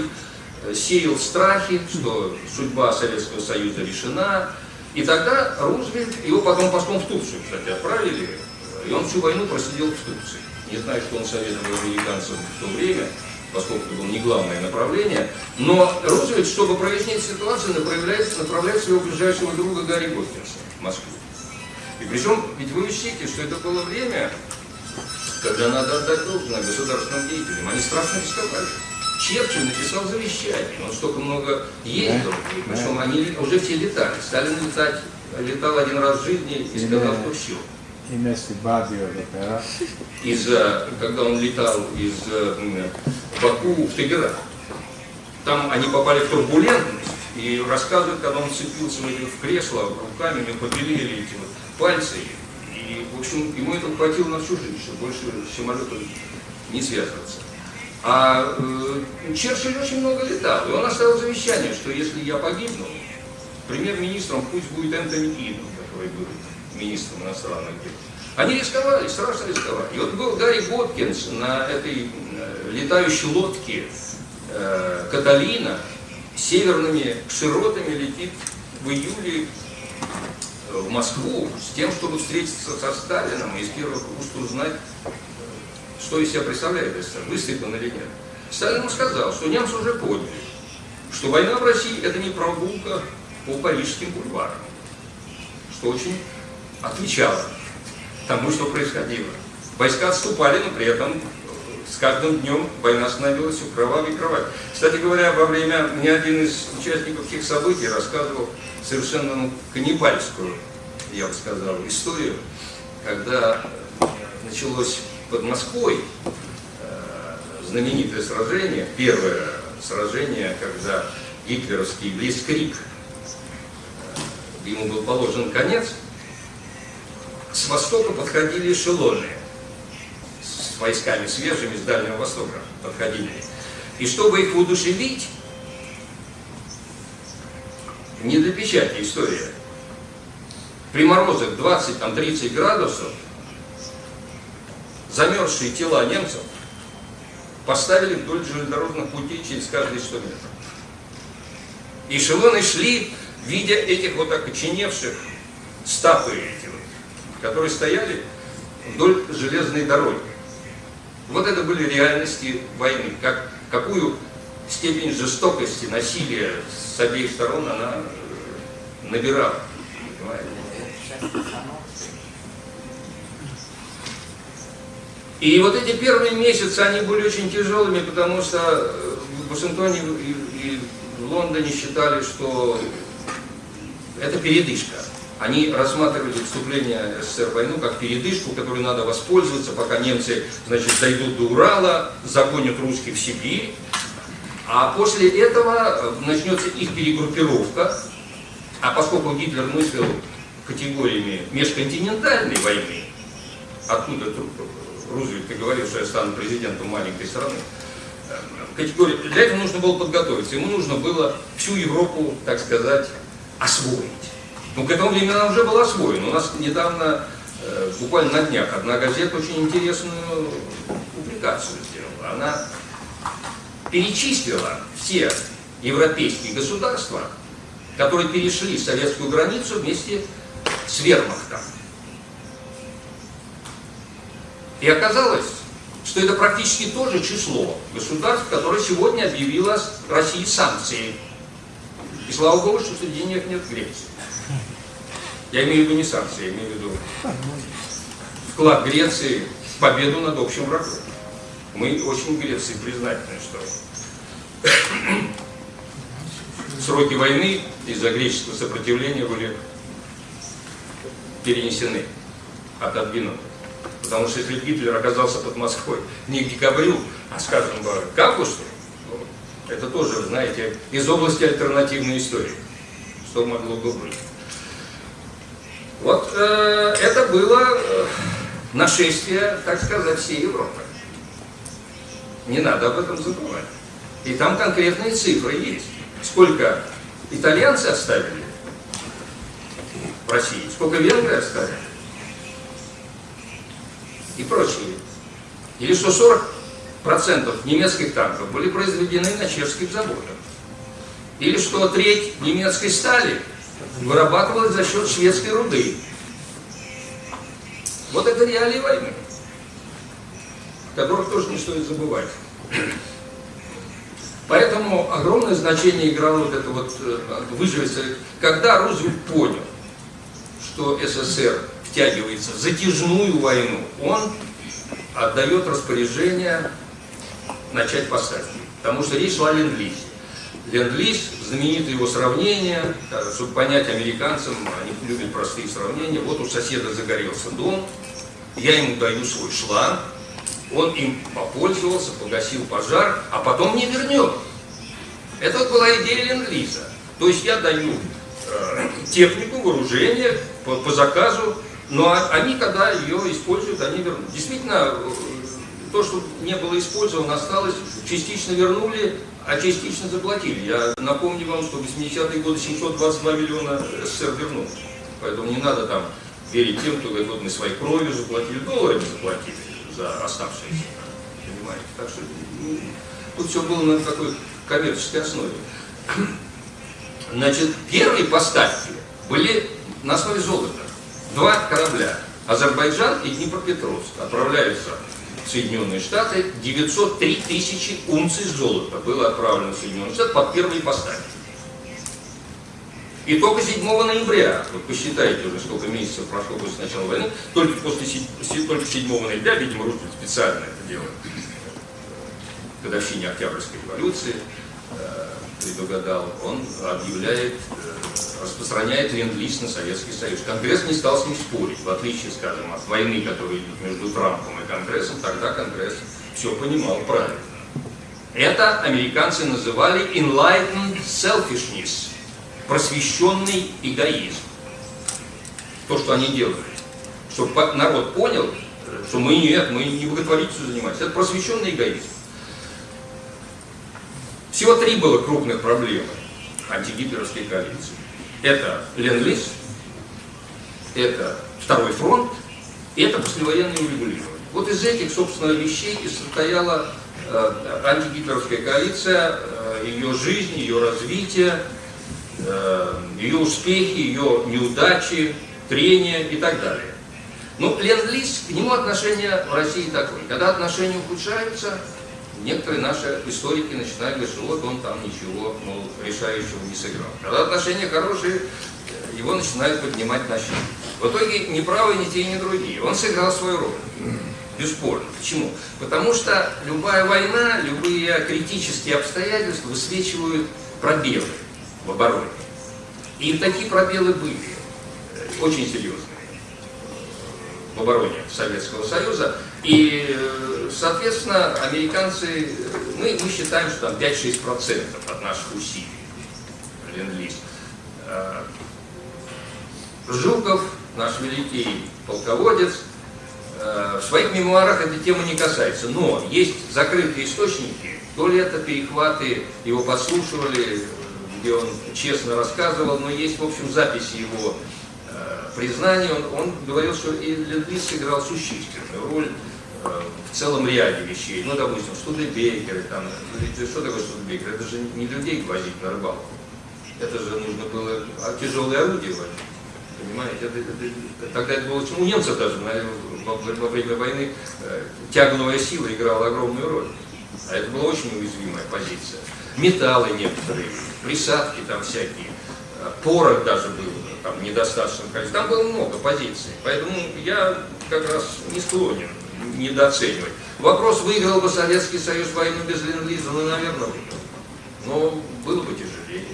э, сеял страхи, что судьба Советского Союза решена. И тогда Рузвельт, его потом послом в Турцию, кстати, отправили, и он всю войну просидел в Турции. Не знаю, что он советовал американцам в то время, поскольку это было не главное направление. Но Рузвельт, чтобы прояснить ситуацию, направляет, направляет своего ближайшего друга Гарри Готкинса в Москву. И причем, ведь вы учтите, что это было время, когда надо отдать должное государственным деятелям. Они страшно рисковали. Черчилль написал завещание, он столько много ездил, и причем они уже все летали. Сталин летать, летал один раз в жизни и сказал, что все. Из, когда он летал из Баку в Тегеран, там они попали в турбулентность, и рассказывают, когда он цепился в кресло руками, мы побелели эти вот пальцы. И, в общем, ему это хватило на всю жизнь, чтобы больше с самолетом не связываться. А э, Черчилль очень много летал, и он оставил завещание, что если я погибну, премьер-министром пусть будет Энтони Кидон, который был министром иностранных дел. Они рисковали, страшно рисковали. И вот был Гарри Готкинс на этой э, летающей лодке э, Каталина, северными широтами летит в июле в Москву с тем, чтобы встретиться со Сталином и из первых уст узнать, что из себя представляет СССР, он или нет. Сталин ему сказал, что немцы уже поняли, что война в России это не прогулка по парижским бульварам, что очень отвечало тому, что происходило. Войска отступали, но при этом с каждым днем война становилась все кровавой и кровавой. Кстати говоря, во время, мне один из участников тех событий рассказывал совершенно ну, каннибальскую, я бы сказал, историю, когда началось под Москвой э, знаменитое сражение, первое сражение, когда гитлеровский Блицкрик, э, ему был положен конец, с востока подходили эшелоны с войсками свежими с Дальнего Востока подходили. И чтобы их удушевить, не для печати история, при морозах 20-30 градусов замерзшие тела немцев поставили вдоль железнодорожных путей через каждые 100 метров. Эшелоны шли, видя этих вот окоченевших статуи эти вот, которые стояли вдоль железной дороги. Вот это были реальности войны. Как, какую степень жестокости, насилия с обеих сторон она набирала. Понимаете? И вот эти первые месяцы, они были очень тяжелыми, потому что э, в Вашингтоне и, в Лондоне считали, что это передышка. Они рассматривали вступление СССР в войну как передышку, которой надо воспользоваться, пока немцы значит, дойдут до Урала, загонят русских в Сибирь. А после этого э, начнется их перегруппировка. А поскольку Гитлер мыслил категориями межконтинентальной войны, откуда Рузвельт и говорил, что я стану президентом маленькой страны, э, категория, для этого нужно было подготовиться. Ему нужно было всю Европу, так сказать, освоить. Ну, к этому времени она уже была освоена. У нас недавно, э, буквально на днях, одна газета очень интересную публикацию сделала. Она перечислила все европейские государства, которые перешли советскую границу вместе с вермахтом. И оказалось, что это практически то же число государств, которое сегодня объявило России санкции. И слава Богу, что них нет Греции. Я имею в виду не санкции, я имею в виду вклад Греции в победу над общим врагом. Мы очень Греции признательны, что сроки войны из-за греческого сопротивления были перенесены, отодвинуты. Потому что если Гитлер оказался под Москвой не к декабрю, а, скажем, к августу, ну, это тоже, знаете, из области альтернативной истории. Что могло бы быть. Вот э, это было э, нашествие, так сказать, всей Европы. Не надо об этом забывать. И там конкретные цифры есть. Сколько итальянцы оставили в России, сколько венгры оставили и прочие. Или что 40% немецких танков были произведены на чешских заводах. Или что треть немецкой стали вырабатывалась за счет шведской руды. Вот это реалии войны, которых тоже не стоит забывать. Поэтому огромное значение играло вот это вот э, выживать. Когда Рузвельт понял, что СССР втягивается в затяжную войну, он отдает распоряжение начать поставки. Потому что речь шла о ленд-лизе. Ленд-лиз, знаменитое его сравнение, чтобы понять американцам, они любят простые сравнения. Вот у соседа загорелся дом, я ему даю свой шланг, он им попользовался, погасил пожар, а потом не вернет. Это вот была идея ленд-лиза. То есть я даю э, технику, вооружение по, по заказу, но они, когда ее используют, они вернут. Действительно, э, то, что не было использовано, осталось, частично вернули, а частично заплатили. Я напомню вам, что в 80-е годы 722 миллиона СССР вернул. Поэтому не надо там верить тем, кто говорит, вот мы своей кровью заплатили, долларами заплатили за оставшиеся. Понимаете? Так что ну, тут все было на такой коммерческой основе. Значит, первые поставки были на основе золота. Два корабля. Азербайджан и Днепропетровск отправляются в Соединенные Штаты. 903 тысячи унций золота было отправлено в Соединенные Штаты под первые поставки. И только 7 ноября, вот посчитайте уже сколько месяцев прошло после начала войны, только после только 7 ноября, видимо, Рузвельт специально это делает, годовщине Октябрьской революции, э, предугадал, он объявляет, э, распространяет ленд-лиз на Советский Союз. Конгресс не стал с ним спорить, в отличие, скажем, от войны, которая идет между Трампом и Конгрессом, тогда Конгресс все понимал правильно. Это американцы называли enlightened selfishness, просвещенный эгоизм. То, что они делали. Чтобы народ понял, что мы нет, мы не благотворительностью занимаемся. Это просвещенный эгоизм. Всего три было крупных проблемы антигитлеровской коалиции. Это Ленд-Лиз, это Второй фронт, и это послевоенное урегулирование. Вот из этих, собственно, вещей и состояла э, антигитлеровская коалиция, э, ее жизнь, ее развитие, э, ее успехи, ее неудачи, трения и так далее. Ну, Ленд-Лиз, к нему отношение в России такое. Когда отношения ухудшаются, некоторые наши историки начинают говорить, что вот он там ничего мол, решающего не сыграл. Когда отношения хорошие, его начинают поднимать на щит. В итоге ни правые, ни те, ни другие. Он сыграл свою роль. Бесспорно. Почему? Потому что любая война, любые критические обстоятельства высвечивают пробелы в обороне. И такие пробелы были э, очень серьезные в обороне Советского Союза. И, э, соответственно, американцы, мы, мы считаем, что там 5-6% от наших усилий ленд-лиз. Э, Жуков, наш великий полководец, э, в своих мемуарах эта тема не касается, но есть закрытые источники, то ли это перехваты, его подслушивали, где он честно рассказывал, но есть, в общем, записи его признаний. Он, он говорил, что и Ленд-Лиз сыграл существенную роль в целом ряде вещей. Ну, допустим, Студебекеры, там, ведь что такое Студебекер? Это же не людей возить на рыбалку. Это же нужно было а, тяжелые орудия возить. Понимаете, это, это- тогда это было, у немцев даже во, во время войны э, тягловая сила играла огромную роль. А это была очень уязвимая позиция. Металлы некоторые, присадки там всякие, э, порох даже был там в недостаточном количестве. Там было много позиций. Поэтому я как раз не склонен недооценивать. Вопрос, выиграл бы Советский Союз войну без Ленд-Лиза, ну, наверное, выиграл. Но было бы тяжелее.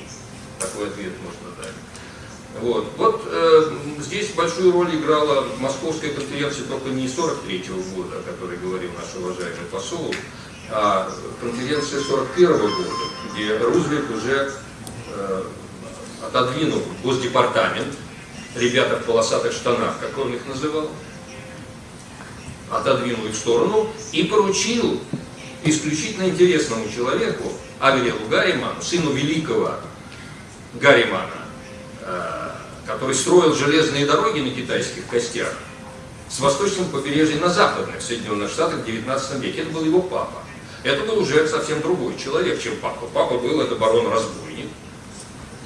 Такой ответ можно дать. Вот, вот э, здесь большую роль играла Московская конференция только не 43 -го года, о которой говорил наш уважаемый посол, а конференция 41 -го года, где Рузвельт уже э, отодвинул Госдепартамент, ребята в полосатых штанах, как он их называл, отодвинул их в сторону и поручил исключительно интересному человеку, Авелелу Гарриману, сыну великого Гарримана, э, который строил железные дороги на китайских костях с восточного побережья на западных Соединенных Штатах в 19 веке. Это был его папа. Это был уже совсем другой человек, чем папа. Папа был это барон-разбойник,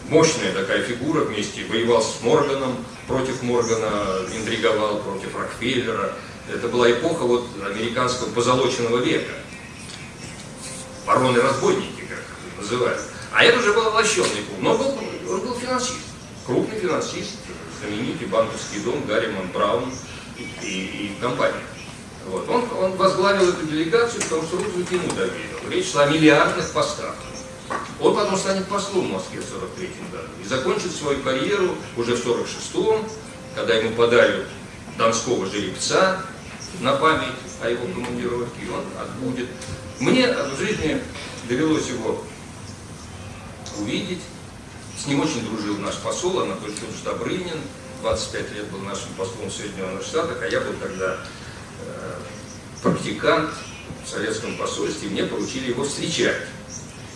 мощная такая фигура вместе, воевал с Морганом, против Моргана, интриговал против Рокфеллера. Это была эпоха вот американского позолоченного века. Бароны-разбойники, как называют. А это уже был овощенный клуб. Но был, он был финансист, крупный финансист, знаменитый банковский дом Гарриман Браун и, и- компания. Вот. Он, он возглавил эту делегацию, потому что Рузвельт ему доверил. Речь шла о миллиардных поставках. Он потом станет послом в Москве в 43 году и закончит свою карьеру уже в 46-м, когда ему подарят донского жеребца на память о его командировке, он отбудет. Мне в жизни довелось его увидеть. С ним очень дружил наш посол Анатолий Добрынин. 25 лет был нашим послом в Соединенных Штатах, а я был тогда э, практикант в советском посольстве. Мне поручили его встречать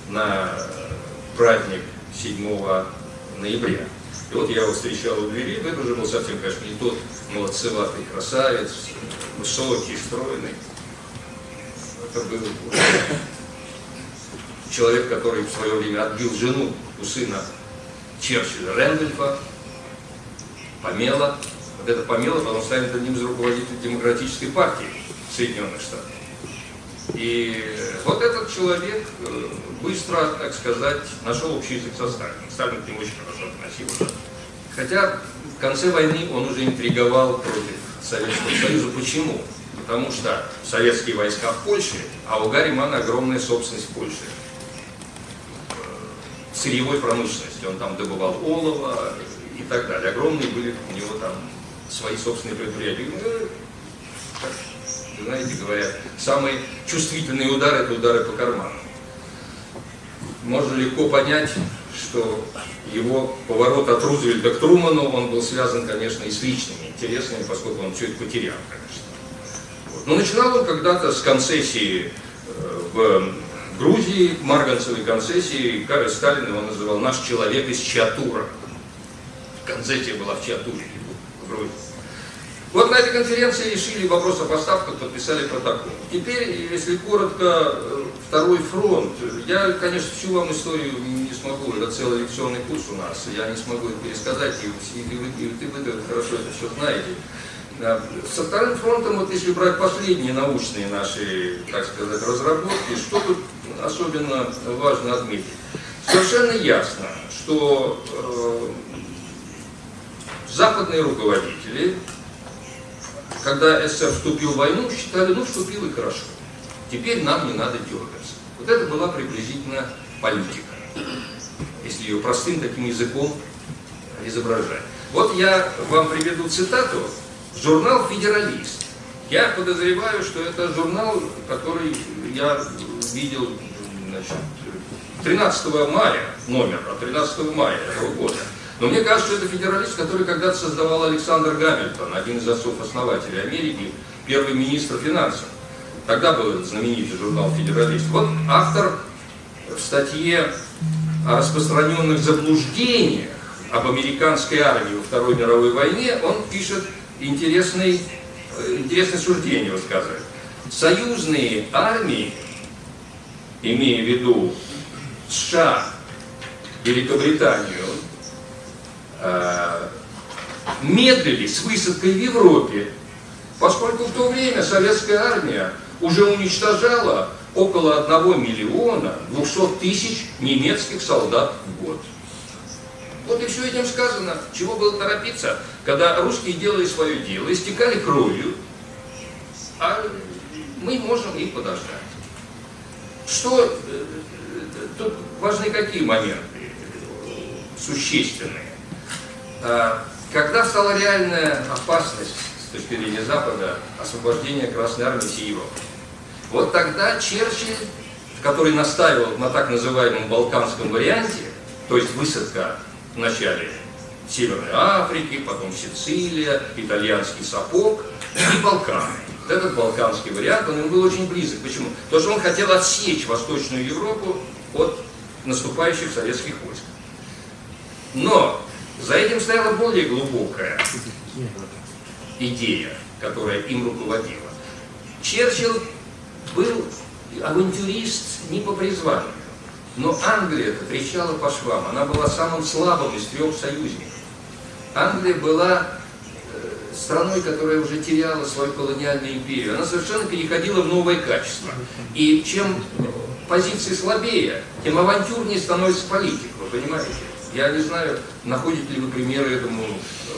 на э, праздник 7 ноября. И вот я его встречал у двери, это уже был совсем, конечно, не тот молодцеватый красавец, высокий, стройный. Это был человек, который в свое время отбил жену у сына Черчилля Рэндольфа, Помела. Вот это Помела потом станет одним из руководителей демократической партии Соединенных Штатов. И вот этот человек э, быстро, так сказать, нашел общий язык со Сталином. Сталин к нему очень хорошо относился. Хотя в конце войны он уже интриговал против Советского Союза. Почему? Потому что советские войска в Польше, а у Гарримана огромная собственность в Польше. Э, сырьевой промышленности. Он там добывал олово и так далее. Огромные были у него там свои собственные предприятия. Ну, знаете, говорят, самые чувствительные удары – это удары по карману. Можно легко понять, что его поворот от Рузвельта к Труману, он был связан, конечно, и с личными интересами, поскольку он все это потерял, конечно. Вот. Но начинал он когда-то с концессии э, в Грузии, марганцевой концессии, Сталин его называл «наш человек из Чатура». Концессия была в Чатуре, в Грузии. Вот на этой конференции решили вопрос о поставках, подписали протокол. Теперь, если коротко, э, второй фронт. Я, конечно, всю вам историю не смогу, это целый лекционный курс у нас, я не смогу это пересказать, и, и, и, и, и вы хорошо это все знаете. Со вторым фронтом, вот если брать последние научные наши, так сказать, разработки, что тут особенно важно отметить? Совершенно ясно, что э, западные руководители когда СССР вступил в войну, считали, ну, вступил и хорошо. Теперь нам не надо дергаться. Вот это была приблизительно политика, если ее простым таким языком изображать. Вот я вам приведу цитату. Журнал «Федералист». Я подозреваю, что это журнал, который я видел значит, 13 мая, номер, 13 мая этого года. Но мне кажется, что это федералист, который когда-то создавал Александр Гамильтон, один из отцов-основателей Америки, первый министр финансов. Тогда был знаменитый журнал «Федералист». Вот автор в статье о распространенных заблуждениях об американской армии во Второй мировой войне, он пишет интересный, интересное суждение, высказывает. Союзные армии, имея в виду США, Великобританию, медлили с высадкой в Европе, поскольку в то время советская армия уже уничтожала около 1 миллиона 200 тысяч немецких солдат в год. Вот и все этим сказано. Чего было торопиться, когда русские делали свое дело, истекали кровью, а мы можем их подождать. Что, э, э, тут важны какие моменты существенные. А, когда стала реальная опасность с точки зрения Запада освобождения Красной Армии Европы? Вот тогда Черчилль, который настаивал на так называемом балканском варианте, то есть высадка в начале Северной Африки, потом Сицилия, итальянский сапог и Балканы. Вот этот балканский вариант, он ему был очень близок. Почему? Потому что он хотел отсечь Восточную Европу от наступающих советских войск. Но за этим стояла более глубокая идея, которая им руководила. Черчилл был авантюрист не по призванию, но Англия трещала по швам, она была самым слабым из трех союзников. Англия была э, страной, которая уже теряла свою колониальную империю, она совершенно переходила в новое качество. И чем позиции слабее, тем авантюрнее становится политик, вы понимаете? Я не знаю, находите ли вы примеры этому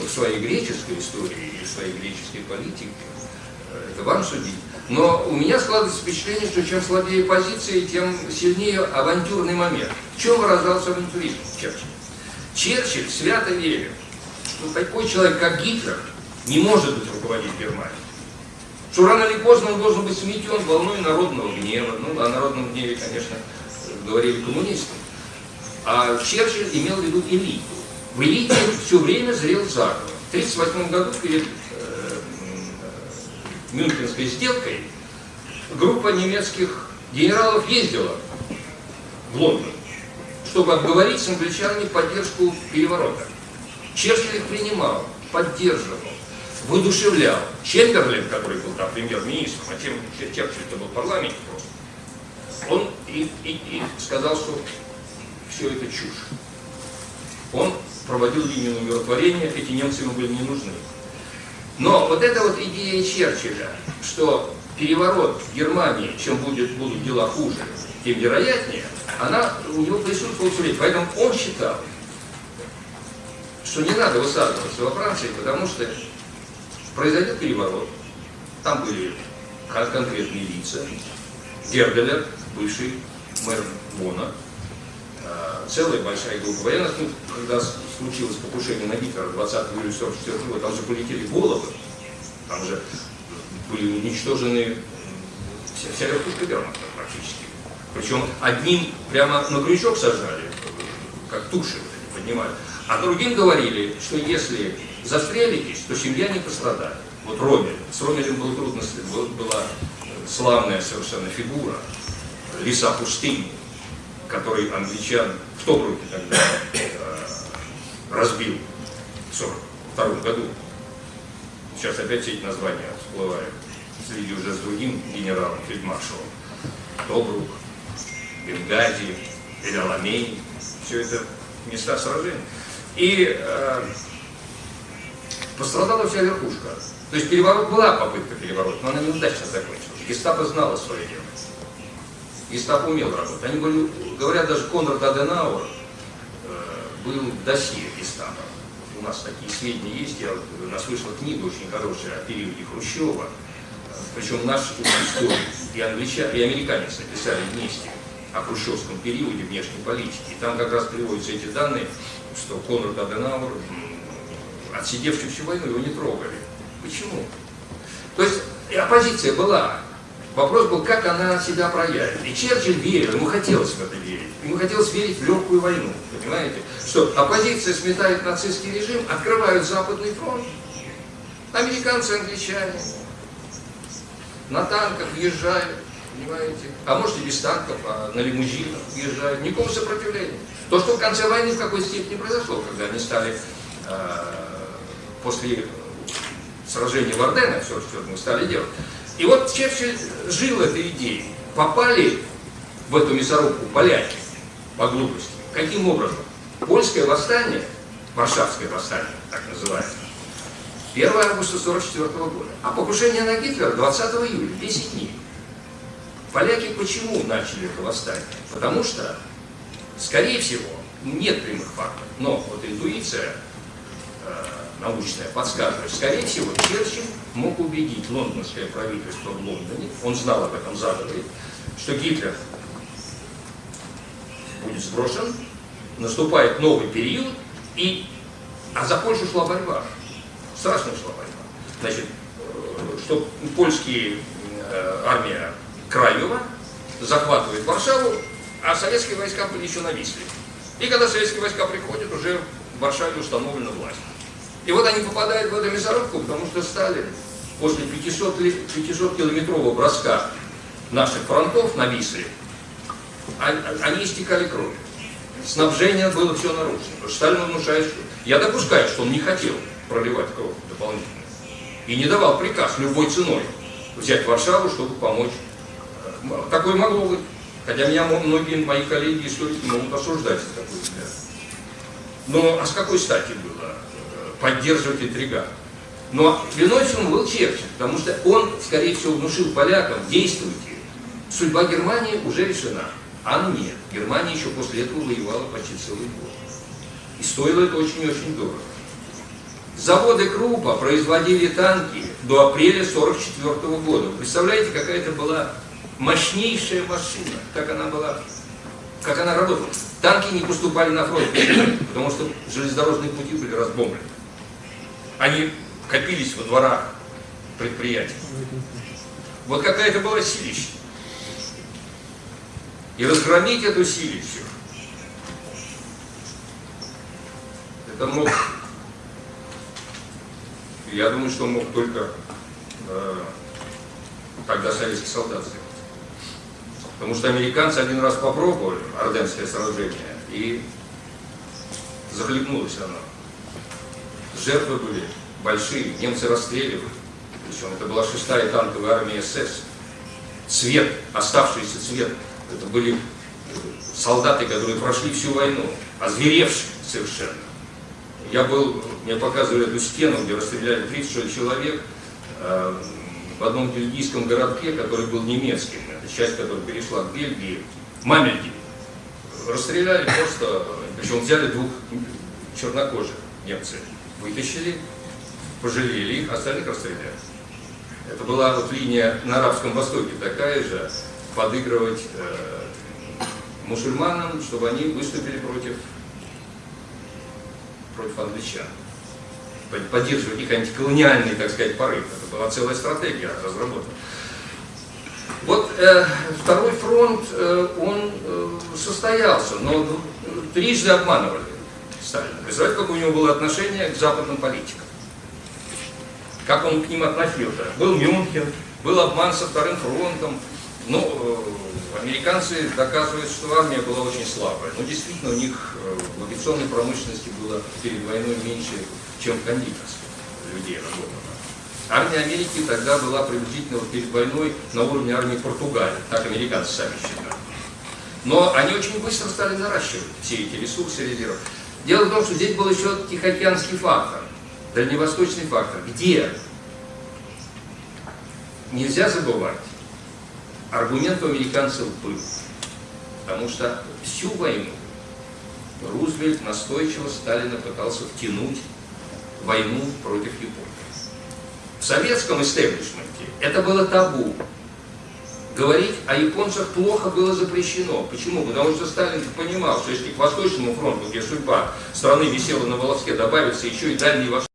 в своей греческой истории или в своей греческой политике. Это вам судить. Но у меня складывается впечатление, что чем слабее позиции, тем сильнее авантюрный момент. В чем выражался авантюризм Черчилль? Черчилль свято верил, что такой человек, как Гитлер, не может быть руководить Германией. Что рано или поздно он должен быть сметен волной народного гнева. Ну, о народном гневе, конечно, говорили коммунисты. А Черчилль имел в виду элиту. В элите все время зрел заговор. В 1938 году перед э, Мюнхенской сделкой группа немецких генералов ездила в Лондон, чтобы обговорить с англичанами поддержку переворота. Черчилль их принимал, поддерживал, воодушевлял. Чемберлин, который был там премьер-министром, а Черчилль-то был парламент просто, он и, и, и сказал, что все это чушь. Он проводил линию умиротворения, эти немцы ему были не нужны. Но вот эта вот идея Черчилля, что переворот в Германии, чем будет, будут дела хуже, тем вероятнее, она у него присутствовала все время. Поэтому он считал, что не надо высаживаться во Франции, потому что произойдет переворот. Там были конкретные лица. Герделер, бывший мэр Бона, целая большая группа военных, ну, когда случилось покушение на Гитлера 20 июля 1944 года, там же полетели головы, там же были уничтожены вся, вся верхушка вермахта практически. Причем одним прямо на крючок сажали, как туши вот поднимали. А другим говорили, что если застрелитесь, то семья не пострадает. Вот Ромель. С Ромелем было трудно, была славная совершенно фигура, лиса пустыни, который англичан в Тобруке тогда э, разбил в 1942 году. Сейчас опять все эти названия всплывают. Среди уже с другим генералом, фельдмаршалом. Тобрук, Бенгази, Эляламей. Все это места сражений. И э, пострадала вся верхушка. То есть переворот была попытка переворота, но она неудачно закончилась. Гестапо знала свое дело. Гестапо умел работать. Они были, говорят, даже Конрад Аденауэр э, был досье гестапо. У нас такие сведения есть, я, у нас вышла книга очень хорошая о периоде Хрущева, причем наш историк и англичане, и американец написали вместе о хрущевском периоде внешней политики. И там как раз приводятся эти данные, что Конрад Аденауэр, отсидевший всю войну, его не трогали. Почему? То есть и оппозиция была. Вопрос был, как она себя проявит. И Черчилль верил, ему хотелось в это верить. Ему хотелось верить в легкую войну, понимаете? Что оппозиция сметает нацистский режим, открывают Западный фронт. Американцы, англичане на танках въезжают, понимаете? А может и без танков, а на лимузинах въезжают. Никакого сопротивления. То, что в конце войны в какой степени произошло, когда они стали э, после сражения в Орденах, все, что мы стали делать. И вот Черчилль жил этой идеей. Попали в эту мясорубку поляки по глупости. Каким образом? Польское восстание, Варшавское восстание, так называемое, 1 августа 1944 года. А покушение на Гитлера 20 июля, 10 дней. Поляки почему начали это восстание? Потому что, скорее всего, нет прямых фактов, но вот интуиция э, научная подсказывает, скорее всего, Черчилль мог убедить лондонское правительство в Лондоне, он знал об этом заговоре, что Гитлер будет сброшен, наступает новый период, и, а за Польшу шла борьба, страшная шла борьба. Значит, э, что польские э, армия Краева захватывает Варшаву, а советские войска были еще на Висле. И когда советские войска приходят, уже в Варшаве установлена власть. И вот они попадают в эту мясорубку, потому что Сталин после 500, 500 километрового броска наших фронтов на Висле, а, а, они истекали кровью. Снабжение было все нарушено. Потому что Сталин внушает, что... Я допускаю, что он не хотел проливать кровь дополнительно. И не давал приказ любой ценой взять Варшаву, чтобы помочь. Такое могло быть. Хотя меня многие мои коллеги историки могут осуждать за такой взгляд. Но а с какой стати было э, поддерживать интриган? Но виной всему был Черчилль, потому что он, скорее всего, внушил полякам, действуйте, судьба Германии уже решена. А нет, Германия еще после этого воевала почти целый год. И стоило это очень-очень дорого. Заводы Крупа производили танки до апреля 1944 года. Представляете, какая это была мощнейшая машина, как она была, как она работала. Танки не поступали на фронт, потому что железнодорожные пути были разбомблены. Они копились во дворах предприятий. Вот какая это была силища. И разгромить эту силищу, это мог, я думаю, что мог только э, тогда советский солдат сделать. Потому что американцы один раз попробовали Орденское сражение, и захлебнулось оно. Жертвы были большие, немцы расстреливали. Причем это была шестая танковая армия СС. Цвет, оставшийся цвет Это были солдаты, которые прошли всю войну, озверевшие совершенно. Я был, мне показывали эту стену, где расстреляли 36 человек э, в одном бельгийском городке, который был немецким. Это часть, которая перешла к Бельгии. Мамельги. Расстреляли просто, причем взяли двух чернокожих немцы. Вытащили, пожалели их, остальных расстреляли. Это была вот линия на Арабском Востоке такая же, подыгрывать э, мусульманам, чтобы они выступили против, против англичан. Под- Поддерживать их антиколониальный, так сказать, порыв. Это была целая стратегия разработана. Вот э, второй фронт, э, он э, состоялся, но трижды обманывали Сталина. Представляете, какое у него было отношение к западным политикам? Как он к ним относился? Был Мюнхен, был обман со вторым фронтом. Ну, э, американцы доказывают, что армия была очень слабая. Но действительно, у них э, в авиационной промышленности было перед войной меньше, чем в кондитерской людей работало. Армия Америки тогда была приблизительно перед войной на уровне армии Португалии, так американцы сами считают. Но они очень быстро стали наращивать все эти ресурсы, резервы. Дело в том, что здесь был еще Тихоокеанский фактор, дальневосточный фактор, где нельзя забывать, аргумент у американцев был, потому что всю войну Рузвельт настойчиво Сталина пытался втянуть войну против Японии. В советском истеблишменте это было табу. Говорить о японцах плохо было запрещено. Почему? Потому что Сталин понимал, что если к Восточному фронту, где судьба страны висела на волоске, добавится еще и Дальний Восток,